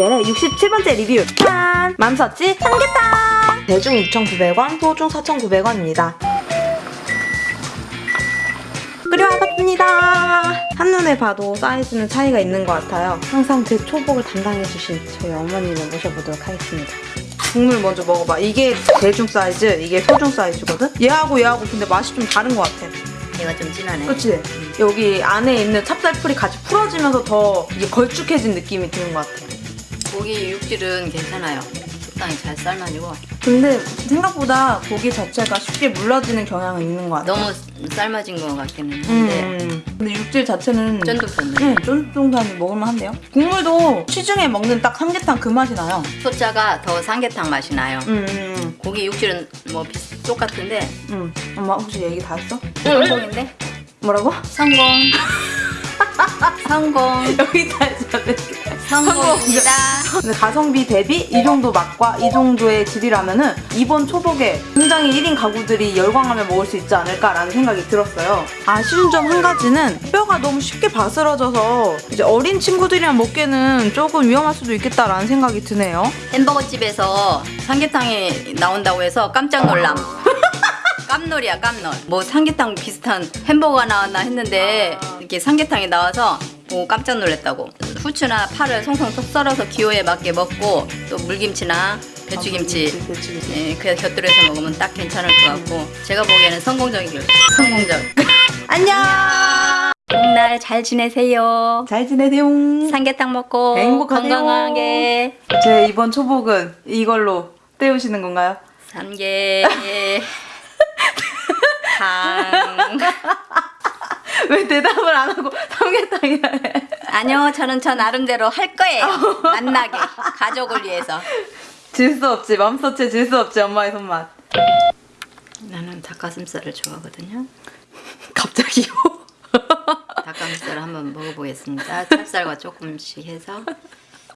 레벨의 67번째 리뷰 짠! 맘서치 삼계탕! 대중 6,900원, 소중 4,900원입니다 끓여와봤습니다 한눈에 봐도 사이즈는 차이가 있는 것 같아요 항상 제 초복을 담당해주신 저희 어머니를 모셔보도록 하겠습니다 국물 먼저 먹어봐 이게 대중 사이즈, 이게 소중 사이즈거든? 얘하고 얘하고 근데 맛이 좀 다른 것 같아 얘가 좀 진하네. 그치? 여기 안에 있는 찹쌀풀이 같이 풀어지면서 더 이게 걸쭉해진 느낌이 드는 것 같아. 고기 육질은 괜찮아요. 적당히 잘 삶아지고 근데 생각보다 고기 자체가 쉽게 물러지는 경향은 있는 것 같아. 너무 삶아진 것 같기는 음, 한데 음. 근데 육질 자체는 쫀득쫀득. 응, 쫀득쫀득하니 먹을만한데요? 국물도 시중에 먹는 딱 삼계탕 그 맛이 나요. 소자가 더 삼계탕 맛이 나요. 음, 음, 고기 육질은 뭐 비슷 똑같은데 음. 엄마 혹시 얘기 다 했어? 성공인데 뭐라고? 성공. 성공. 여기 다 했어. 성공입니다. 근데 가성비 대비 이 정도 맛과 이 정도의 질이라면 은 이번 초복에 굉장히 1인 가구들이 열광하며 먹을 수 있지 않을까라는 생각이 들었어요. 아쉬운 점 한 가지는 뼈가 너무 쉽게 바스러져서 이제 어린 친구들이랑 먹기에는 조금 위험할 수도 있겠다라는 생각이 드네요. 햄버거 집에서 삼계탕이 나온다고 해서 깜짝 놀람. 깜놀이야 깜놀. 뭐 삼계탕 비슷한 햄버거가 나왔나 했는데 이렇게 삼계탕이 나와서 보고 깜짝 놀랐다고. 후추나 파를 송송 쏙 썰어서 기호에 맞게 먹고 또 물김치나 배추김치 배추김치. 예, 그 곁들여서 먹으면 딱 괜찮을 것 같고 제가 보기에는 성공적이길 성공적. 안녕! 봄날 잘 지내세요. 잘 지내세요. 삼계탕 먹고 행복하세요. 건강하게 제 이번 초복은 이걸로 때우시는 건가요? 삼계 탕 왜 대답을 안 하고 삼계탕이라 해? 아니요 저는 저 나름대로 할 거예요. 만나게. 가족을 위해서. 질 수 없지. 맘서치 질 수 없지 엄마의 손맛. 나는 닭가슴살을 좋아하거든요. 갑자기요? 닭가슴살을 한번 먹어보겠습니다. 찹쌀과 조금씩 해서